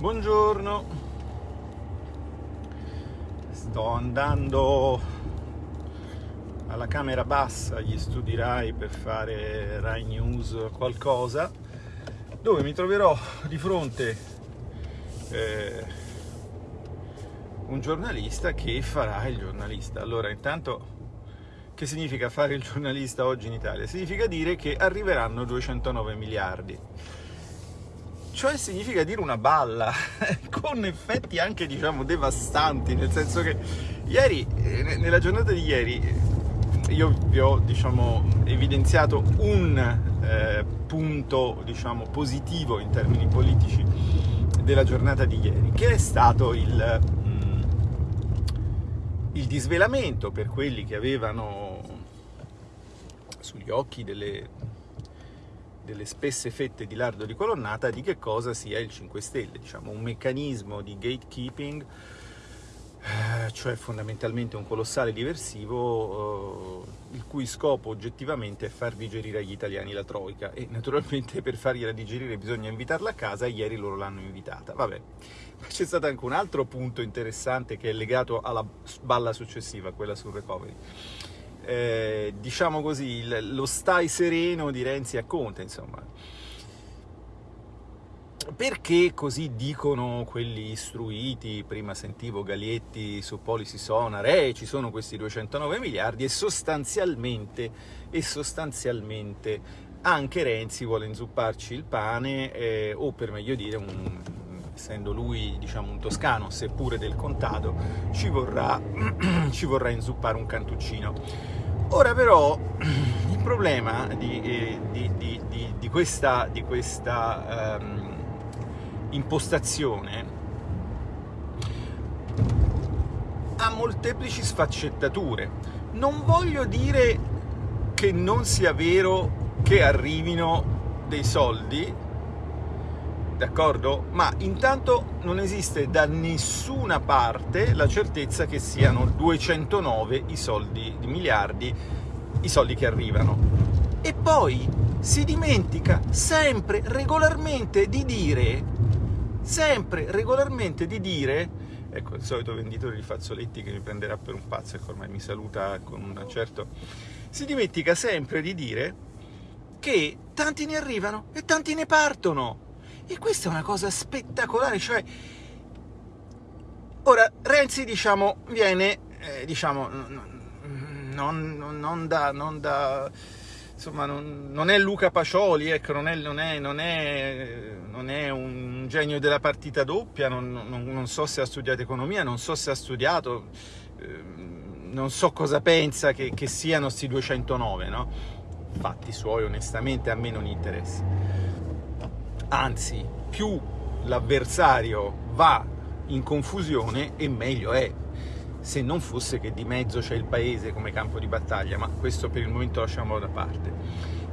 Buongiorno, sto andando alla camera bassa, gli studi RAI per fare RAI News qualcosa, dove mi troverò di fronte eh, un giornalista che farà il giornalista. Allora, intanto, che significa fare il giornalista oggi in Italia? Significa dire che arriveranno 209 miliardi cioè significa dire una balla, con effetti anche diciamo devastanti, nel senso che ieri, eh, nella giornata di ieri, io vi ho diciamo evidenziato un eh, punto diciamo positivo in termini politici della giornata di ieri, che è stato il, mm, il disvelamento per quelli che avevano sugli occhi delle delle spesse fette di lardo di colonnata di che cosa sia il 5 Stelle, diciamo un meccanismo di gatekeeping, eh, cioè fondamentalmente un colossale diversivo eh, il cui scopo oggettivamente è far digerire agli italiani la Troica e naturalmente per fargliela digerire bisogna invitarla a casa e ieri loro l'hanno invitata. Vabbè, ma c'è stato anche un altro punto interessante che è legato alla balla successiva, quella sul recovery eh, diciamo così, lo stai sereno di Renzi a Conte, insomma. Perché così dicono quelli istruiti, prima sentivo Galietti su Policy Sonar, eh, ci sono questi 209 miliardi e sostanzialmente, e sostanzialmente anche Renzi vuole inzupparci il pane, eh, o per meglio dire, un, essendo lui diciamo, un toscano, seppure del contado, ci vorrà, ci vorrà inzuppare un cantuccino. Ora però il problema di, eh, di, di, di questa, questa um, impostazione ha molteplici sfaccettature. Non voglio dire che non sia vero che arrivino dei soldi, d'accordo? Ma intanto non esiste da nessuna parte la certezza che siano 209 i soldi di miliardi, i soldi che arrivano. E poi si dimentica sempre, regolarmente di dire, sempre, regolarmente di dire, ecco il solito venditore di fazzoletti che mi prenderà per un pazzo, ecco ormai mi saluta con un certo... si dimentica sempre di dire che tanti ne arrivano e tanti ne partono. E questa è una cosa spettacolare, cioè... Ora, Renzi, diciamo, viene, eh, diciamo, non, non, non, da... Non da insomma, non, non, è Luca Pacioli, ecco, non è, non, è, è, non è, un genio della partita doppia, non, so se ha studiato economia, non so se ha studiato, eh, non so cosa pensa che, che siano questi 209, no? Fatti suoi, onestamente, a me non interessa anzi più l'avversario va in confusione e meglio è se non fosse che di mezzo c'è il paese come campo di battaglia, ma questo per il momento lasciamolo da parte.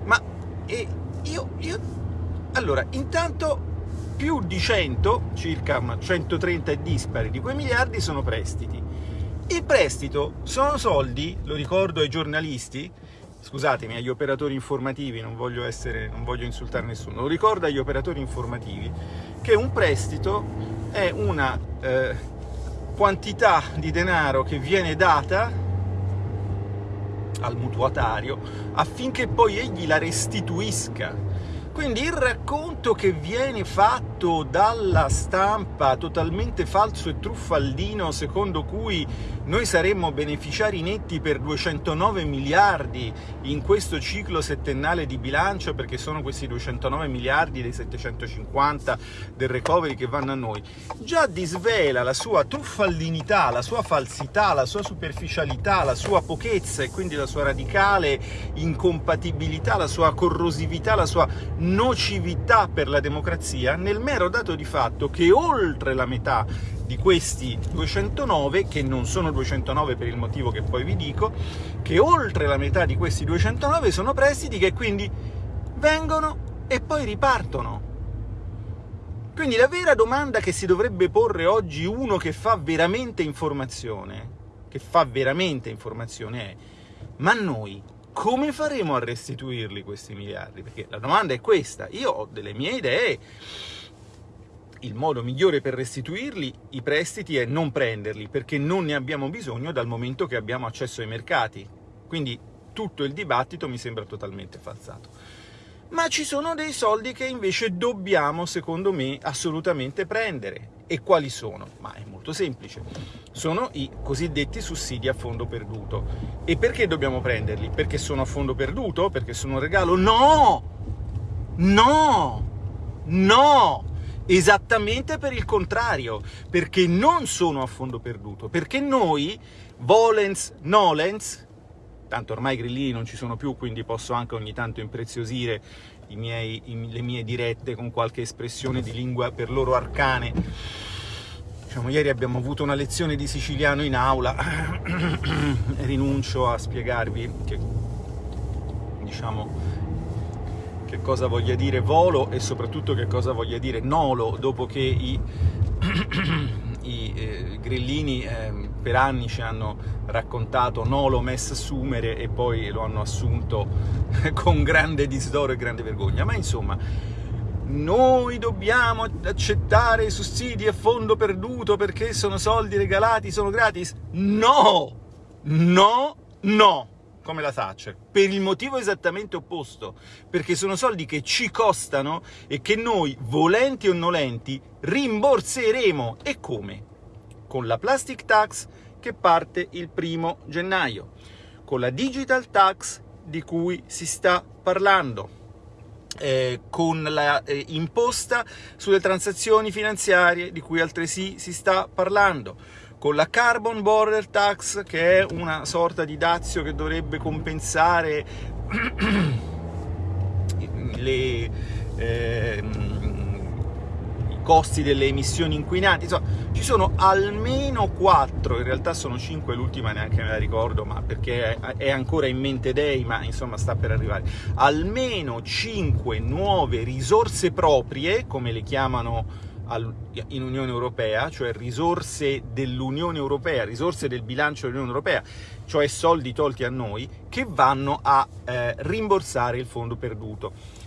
Ma e io, io allora, intanto più di 100, circa 130 e dispari di quei miliardi sono prestiti. Il prestito sono soldi, lo ricordo ai giornalisti, scusatemi, agli operatori informativi, non voglio, essere, non voglio insultare nessuno, lo ricordo agli operatori informativi che un prestito è una eh, quantità di denaro che viene data al mutuatario affinché poi egli la restituisca. Quindi il racconto che viene fatto dalla stampa totalmente falso e truffaldino secondo cui noi saremmo beneficiari netti per 209 miliardi in questo ciclo settennale di bilancio perché sono questi 209 miliardi dei 750 del recovery che vanno a noi, già disvela la sua truffaldinità, la sua falsità, la sua superficialità, la sua pochezza e quindi la sua radicale incompatibilità, la sua corrosività, la sua nocività per la democrazia nel mero dato di fatto che oltre la metà di questi 209, che non sono 209 per il motivo che poi vi dico, che oltre la metà di questi 209 sono prestiti che quindi vengono e poi ripartono. Quindi la vera domanda che si dovrebbe porre oggi uno che fa veramente informazione, che fa veramente informazione è ma noi come faremo a restituirli questi miliardi? Perché la domanda è questa, io ho delle mie idee, il modo migliore per restituirli, i prestiti, è non prenderli, perché non ne abbiamo bisogno dal momento che abbiamo accesso ai mercati. Quindi tutto il dibattito mi sembra totalmente falsato. Ma ci sono dei soldi che invece dobbiamo, secondo me, assolutamente prendere. E quali sono? Ma è molto semplice. Sono i cosiddetti sussidi a fondo perduto. E perché dobbiamo prenderli? Perché sono a fondo perduto? Perché sono un regalo? No! No! No! Esattamente per il contrario, perché non sono a fondo perduto, perché noi, volens nolens, tanto ormai i grillini non ci sono più, quindi posso anche ogni tanto impreziosire miei, i, le mie dirette con qualche espressione di lingua per loro arcane. Diciamo, ieri abbiamo avuto una lezione di siciliano in aula, rinuncio a spiegarvi che, diciamo, che cosa voglia dire volo e soprattutto che cosa voglia dire nolo, dopo che i, i eh, grillini eh, per anni ci hanno raccontato nolo mess assumere e poi lo hanno assunto con grande disdoro e grande vergogna. Ma insomma, noi dobbiamo accettare i sussidi a fondo perduto perché sono soldi regalati, sono gratis? No! No! No! Come la Thatcher, per il motivo esattamente opposto, perché sono soldi che ci costano e che noi, volenti o nolenti, rimborseremo. E come? Con la plastic tax che parte il primo gennaio, con la digital tax di cui si sta parlando, eh, con la eh, sulle transazioni finanziarie di cui altresì si sta parlando, con la Carbon Border Tax, che è una sorta di dazio che dovrebbe compensare le, eh, i costi delle emissioni inquinanti. Insomma, ci sono almeno quattro, in realtà sono cinque, l'ultima neanche me la ricordo, ma perché è ancora in mente dei, ma insomma sta per arrivare. Almeno cinque nuove risorse proprie, come le chiamano in Unione Europea, cioè risorse dell'Unione Europea, risorse del bilancio dell'Unione Europea, cioè soldi tolti a noi, che vanno a eh, rimborsare il fondo perduto.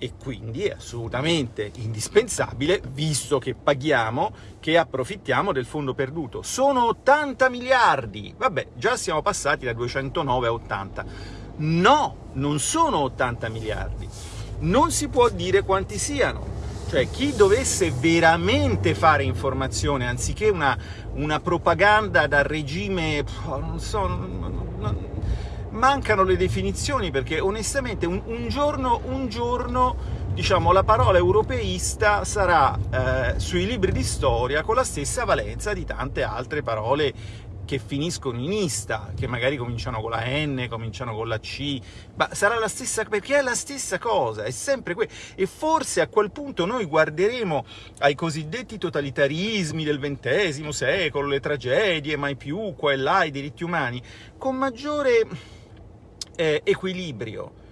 E quindi è assolutamente indispensabile, visto che paghiamo, che approfittiamo del fondo perduto. Sono 80 miliardi! Vabbè, già siamo passati da 209 a 80. No, non sono 80 miliardi. Non si può dire quanti siano, cioè, chi dovesse veramente fare informazione, anziché una, una propaganda dal regime, non so, non, non, mancano le definizioni, perché onestamente un, un giorno, un giorno diciamo, la parola europeista sarà eh, sui libri di storia con la stessa valenza di tante altre parole che finiscono in ista, che magari cominciano con la N, cominciano con la C, ma sarà la stessa, perché è la stessa cosa, è sempre quello. E forse a quel punto noi guarderemo ai cosiddetti totalitarismi del XX secolo, le tragedie, mai più, qua e là, i diritti umani, con maggiore eh, equilibrio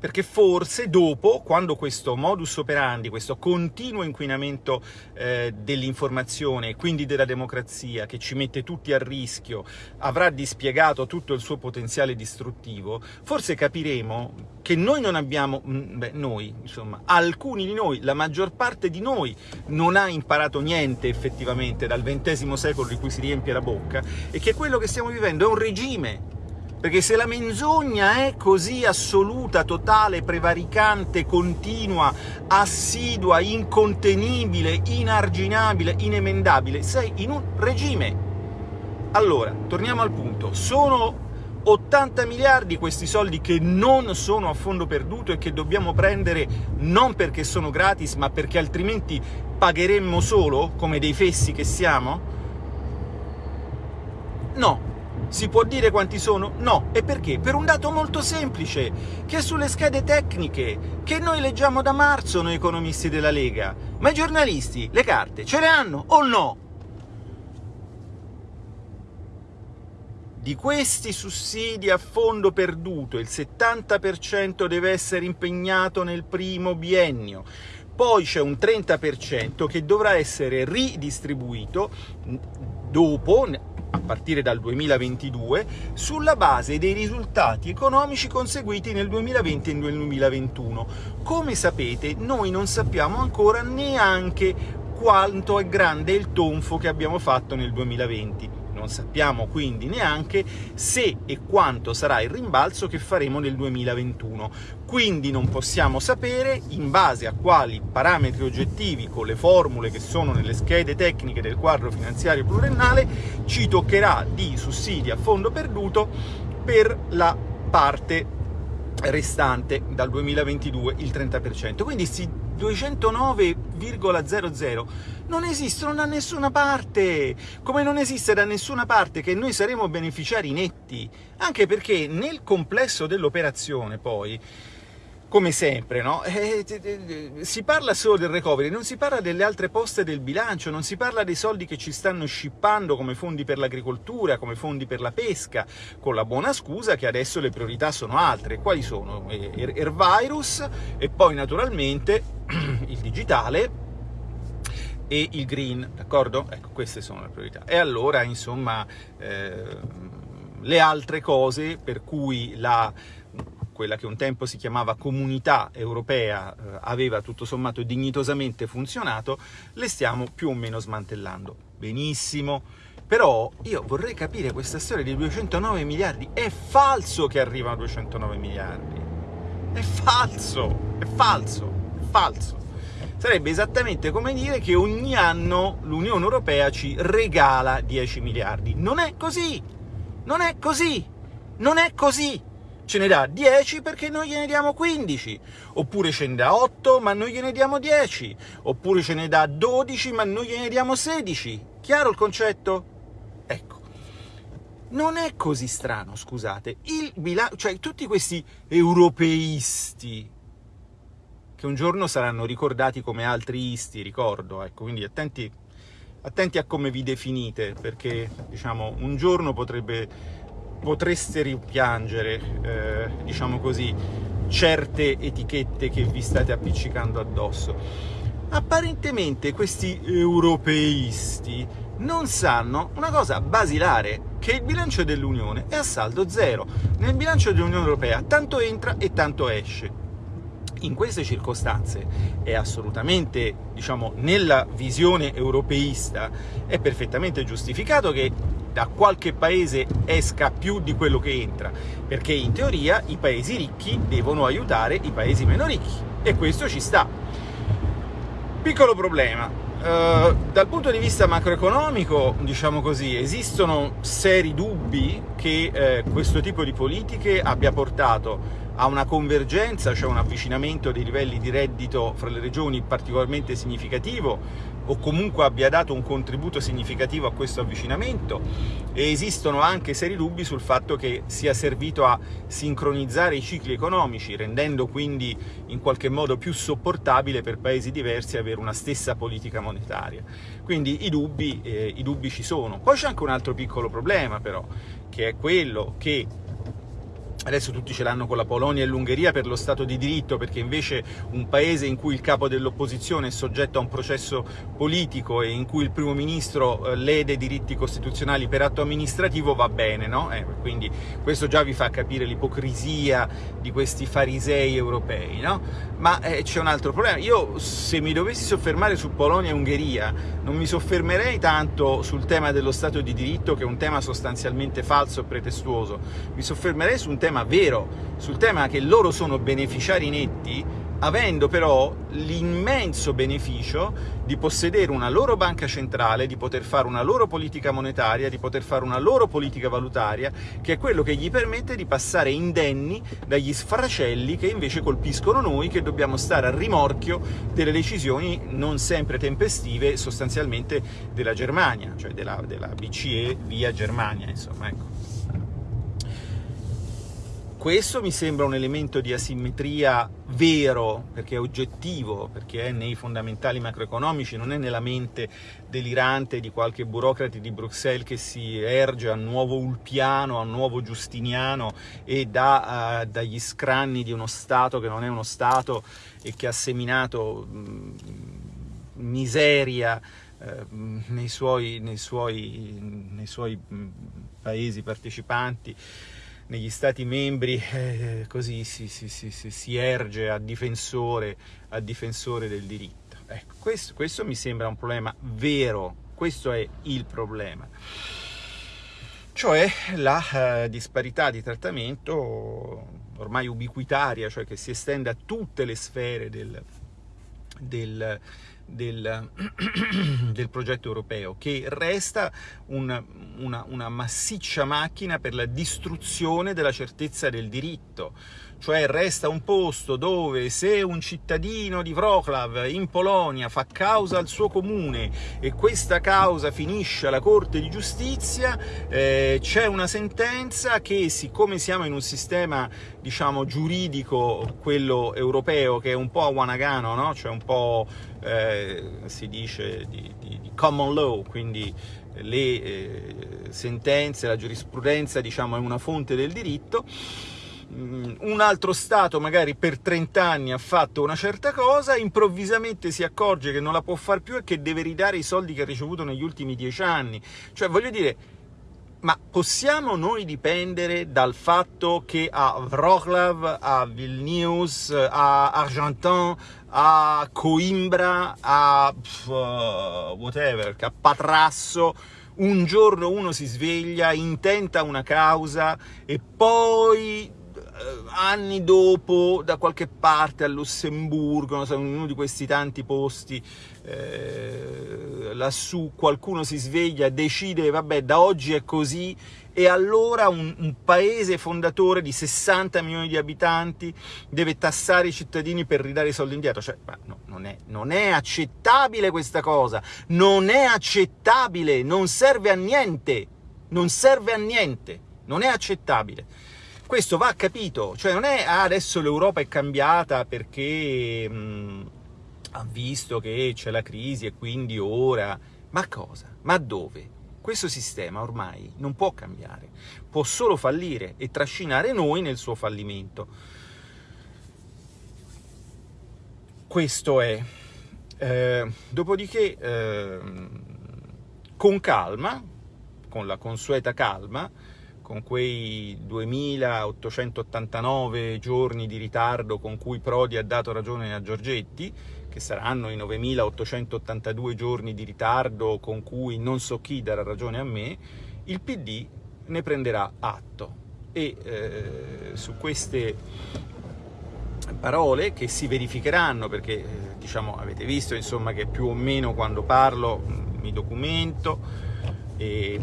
perché forse dopo, quando questo modus operandi, questo continuo inquinamento eh, dell'informazione e quindi della democrazia, che ci mette tutti a rischio, avrà dispiegato tutto il suo potenziale distruttivo, forse capiremo che noi non abbiamo, mm, beh, noi, insomma, alcuni di noi, la maggior parte di noi non ha imparato niente effettivamente dal XX secolo di cui si riempie la bocca, e che quello che stiamo vivendo è un regime perché se la menzogna è così assoluta, totale, prevaricante, continua, assidua, incontenibile, inarginabile, inemendabile, sei in un regime. Allora, torniamo al punto. Sono 80 miliardi questi soldi che non sono a fondo perduto e che dobbiamo prendere non perché sono gratis, ma perché altrimenti pagheremmo solo, come dei fessi che siamo? No, si può dire quanti sono? No. E perché? Per un dato molto semplice, che è sulle schede tecniche, che noi leggiamo da marzo noi economisti della Lega. Ma i giornalisti le carte ce le hanno o no? Di questi sussidi a fondo perduto il 70% deve essere impegnato nel primo biennio, poi c'è un 30% che dovrà essere ridistribuito dopo, a partire dal 2022 sulla base dei risultati economici conseguiti nel 2020 e nel 2021. Come sapete, noi non sappiamo ancora neanche quanto è grande il tonfo che abbiamo fatto nel 2020. Sappiamo quindi neanche se e quanto sarà il rimbalzo che faremo nel 2021. Quindi non possiamo sapere in base a quali parametri oggettivi, con le formule che sono nelle schede tecniche del quadro finanziario pluriennale, ci toccherà di sussidi a fondo perduto per la parte restante dal 2022 il 30%. Quindi questi 209,00 non esistono da nessuna parte, come non esiste da nessuna parte che noi saremo beneficiari netti, anche perché nel complesso dell'operazione poi come sempre, no? eh, si parla solo del recovery, non si parla delle altre poste del bilancio, non si parla dei soldi che ci stanno scippando come fondi per l'agricoltura, come fondi per la pesca, con la buona scusa che adesso le priorità sono altre. Quali sono? Er Ervirus e poi naturalmente il digitale e il green, d'accordo? Ecco, queste sono le priorità. E allora, insomma, eh, le altre cose per cui la quella che un tempo si chiamava comunità europea eh, aveva tutto sommato dignitosamente funzionato, le stiamo più o meno smantellando. Benissimo, però io vorrei capire questa storia di 209 miliardi, è falso che arrivano 209 miliardi, è falso, è falso, è falso. Sarebbe esattamente come dire che ogni anno l'Unione Europea ci regala 10 miliardi. Non è così! Non è così! Non è così! Ce ne dà 10 perché noi gliene diamo 15, oppure ce ne dà 8 ma noi gliene diamo 10, oppure ce ne dà 12 ma noi gliene diamo 16. Chiaro il concetto? Ecco. Non è così strano, scusate. Il bilancio, cioè tutti questi europeisti che un giorno saranno ricordati come altri isti, ricordo, ecco, quindi attenti, attenti a come vi definite, perché, diciamo, un giorno potrebbe potreste rimpiangere, eh, diciamo così, certe etichette che vi state appiccicando addosso. Apparentemente questi europeisti non sanno una cosa basilare, che il bilancio dell'Unione è a saldo zero. Nel bilancio dell'Unione Europea tanto entra e tanto esce. In queste circostanze è assolutamente, diciamo, nella visione europeista, è perfettamente giustificato che da qualche paese esca più di quello che entra, perché in teoria i paesi ricchi devono aiutare i paesi meno ricchi, e questo ci sta. Piccolo problema, uh, dal punto di vista macroeconomico, diciamo così, esistono seri dubbi che eh, questo tipo di politiche abbia portato a una convergenza, cioè un avvicinamento dei livelli di reddito fra le regioni particolarmente significativo, o comunque abbia dato un contributo significativo a questo avvicinamento e esistono anche seri dubbi sul fatto che sia servito a sincronizzare i cicli economici, rendendo quindi in qualche modo più sopportabile per paesi diversi avere una stessa politica monetaria. Quindi i dubbi, eh, i dubbi ci sono. Poi c'è anche un altro piccolo problema però, che è quello che Adesso tutti ce l'hanno con la Polonia e l'Ungheria per lo Stato di diritto, perché invece un paese in cui il capo dell'opposizione è soggetto a un processo politico e in cui il primo ministro eh, lede diritti costituzionali per atto amministrativo va bene, no? Eh, quindi questo già vi fa capire l'ipocrisia di questi farisei europei, no? Ma eh, c'è un altro problema. Io, se mi dovessi soffermare su Polonia e Ungheria, non mi soffermerei tanto sul tema dello Stato di diritto, che è un tema sostanzialmente falso e pretestuoso, mi soffermerei su un tema tema vero, sul tema che loro sono beneficiari netti, avendo però l'immenso beneficio di possedere una loro banca centrale, di poter fare una loro politica monetaria, di poter fare una loro politica valutaria, che è quello che gli permette di passare indenni dagli sfracelli che invece colpiscono noi, che dobbiamo stare a rimorchio delle decisioni non sempre tempestive, sostanzialmente della Germania, cioè della, della BCE via Germania, insomma, ecco. Questo mi sembra un elemento di asimmetria vero, perché è oggettivo, perché è nei fondamentali macroeconomici, non è nella mente delirante di qualche burocrate di Bruxelles che si erge a nuovo Ulpiano, a nuovo Giustiniano e dà uh, dagli scranni di uno Stato che non è uno Stato e che ha seminato mh, miseria uh, nei suoi, nei suoi, nei suoi mh, paesi partecipanti negli Stati membri eh, così si, si, si, si, erge a difensore, a difensore del diritto. Ecco, questo, questo mi sembra un problema vero, questo è il problema cioè la uh, disparità di trattamento ormai ubiquitaria, cioè che si estende a tutte le sfere del, del, del, del progetto europeo, che resta un, una, una massiccia macchina per la distruzione della certezza del diritto, cioè resta un posto dove se un cittadino di Wroclaw in Polonia fa causa al suo comune e questa causa finisce alla Corte di Giustizia, eh, c'è una sentenza che, siccome siamo in un sistema diciamo giuridico, quello europeo, che è un po' a Wanagano, no? cioè un po' eh, si dice di, di, di common law, quindi le eh, sentenze, la giurisprudenza diciamo, è una fonte del diritto, un altro Stato magari per 30 anni ha fatto una certa cosa, improvvisamente si accorge che non la può fare più e che deve ridare i soldi che ha ricevuto negli ultimi 10 anni. Cioè, voglio dire, ma possiamo noi dipendere dal fatto che a Wroclaw, a Vilnius, a Argentan, a Coimbra, a uh, whatever, a Patrasso, un giorno uno si sveglia, intenta una causa e poi anni dopo da qualche parte a Lussemburgo, so, in uno di questi tanti posti eh, lassù, qualcuno si sveglia, decide, vabbè, da oggi è così, e allora un, un, paese fondatore di 60 milioni di abitanti deve tassare i cittadini per ridare i soldi indietro. Cioè, no, non, è, non è accettabile questa cosa, non è accettabile, non serve a niente, non serve a niente, non è accettabile. Questo va capito, cioè non è ah, adesso l'Europa è cambiata perché mh, ha visto che c'è la crisi e quindi ora... Ma cosa? Ma dove? Questo sistema ormai non può cambiare, può solo fallire e trascinare noi nel suo fallimento. Questo è. Eh, dopodiché, eh, con calma, con la consueta calma, con quei 2889 giorni di ritardo con cui Prodi ha dato ragione a Giorgetti, che saranno i 9882 giorni di ritardo con cui non so chi darà ragione a me, il PD ne prenderà atto. E eh, su queste parole che si verificheranno, perché eh, diciamo, avete visto insomma, che più o meno quando parlo mi documento e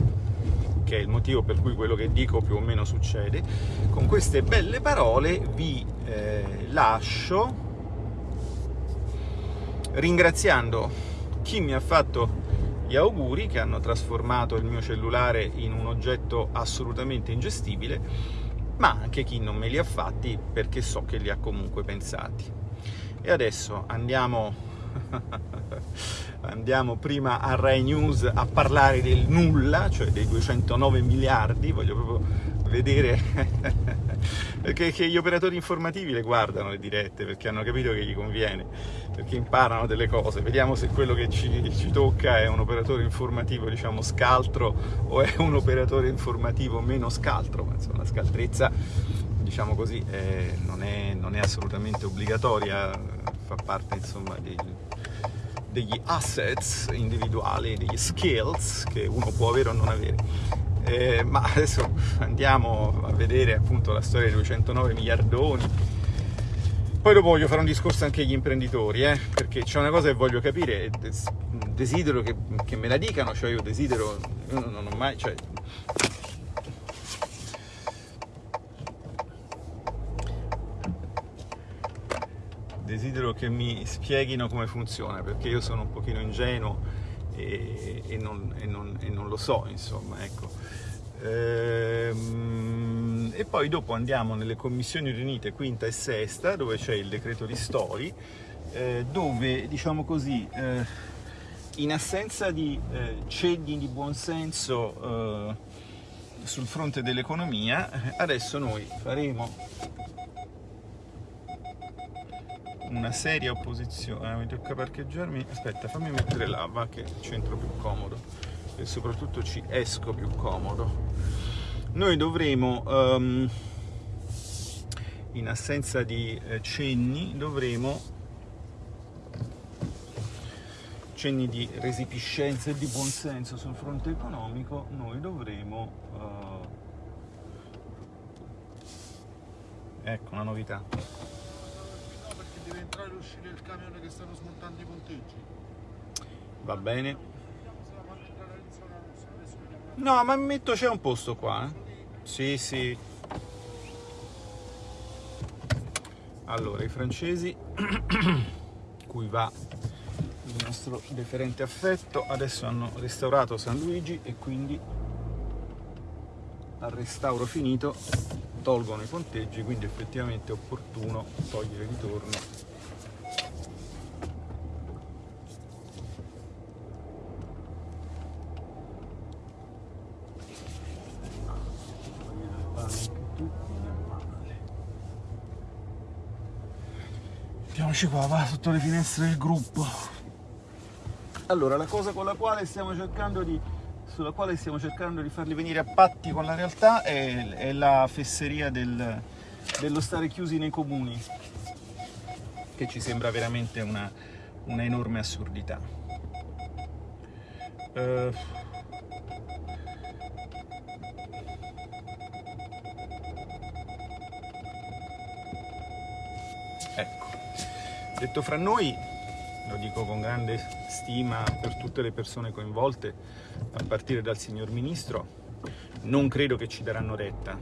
che è il motivo per cui quello che dico più o meno succede, con queste belle parole vi eh, lascio ringraziando chi mi ha fatto gli auguri, che hanno trasformato il mio cellulare in un oggetto assolutamente ingestibile, ma anche chi non me li ha fatti perché so che li ha comunque pensati. E adesso andiamo andiamo prima a Rai News a parlare del nulla, cioè dei 209 miliardi, voglio proprio vedere perché gli operatori informativi le guardano le dirette perché hanno capito che gli conviene, perché imparano delle cose. Vediamo se quello che ci, ci tocca è un operatore informativo, diciamo, scaltro o è un operatore informativo meno scaltro, ma insomma la scaltrezza, diciamo così, è, non, è, non, è, assolutamente obbligatoria, fa parte insomma dei degli assets individuali, degli skills che uno può avere o non avere. Eh, ma adesso andiamo a vedere appunto la storia dei 209 miliardoni. Poi dopo voglio fare un discorso anche agli imprenditori, eh, perché c'è una cosa che voglio capire, desidero che, che, me la dicano, cioè io desidero, io non ho mai, cioè, desidero che mi spieghino come funziona, perché io sono un pochino ingenuo e, e, non, e, non, e non, lo so, insomma, ecco. Ehm, e poi dopo andiamo nelle commissioni riunite quinta e sesta, dove c'è il decreto di Stori, eh, dove, diciamo così, eh, in assenza di eh, di buonsenso eh, sul fronte dell'economia, adesso noi faremo una seria opposizione. mi tocca parcheggiarmi. Aspetta, fammi mettere là, va che c'entro più comodo e soprattutto ci esco più comodo. Noi dovremo, um, in assenza di eh, cenni, dovremo cenni di resipiscenza e di buonsenso sul fronte economico, noi dovremo... Uh... Ecco una novità. Deve entrare e uscire il camion che stanno smontando i ponteggi. Va bene. No, ma mi metto c'è un posto qua. Eh? Sì, sì. Allora, i francesi, cui va il nostro deferente affetto, adesso hanno restaurato San Luigi e quindi al restauro finito tolgono i ponteggi, quindi effettivamente è opportuno togliere di torno Mettiamoci qua, va sotto le finestre del gruppo. Allora, la cosa con la quale stiamo cercando di sulla quale stiamo cercando di farli venire a patti con la realtà è, è la fesseria del, dello stare chiusi nei comuni, che ci sembra veramente una, una enorme assurdità. Uh, ecco, detto fra noi, lo dico con grande stima per tutte le persone coinvolte, a partire dal signor Ministro, non credo che ci daranno retta,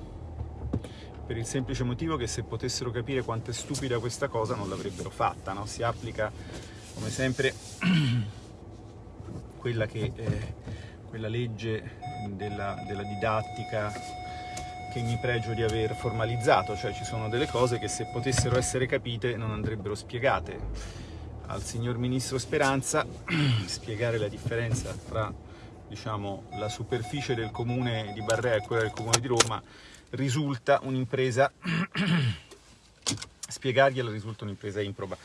per il semplice motivo che se potessero capire quanto è stupida questa cosa non l'avrebbero fatta, no? si applica come sempre quella, che, eh, quella legge della, della didattica che mi pregio di aver formalizzato, cioè ci sono delle cose che se potessero essere capite non andrebbero spiegate al signor Ministro Speranza spiegare la differenza tra diciamo, la superficie del comune di Barrea e quella del comune di Roma risulta un'impresa spiegargliela risulta un'impresa improba.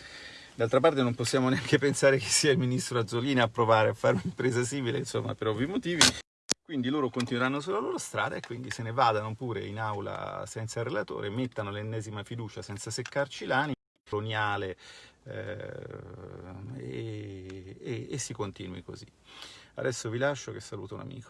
D'altra parte non possiamo neanche pensare che sia il ministro Azzolini a provare a fare un'impresa simile insomma per ovvi motivi. Quindi loro continueranno sulla loro strada e quindi se ne vadano pure in aula senza relatore mettano l'ennesima fiducia senza seccarci l'anima coloniale e, e, e si continui così. Adesso vi lascio che saluto un amico.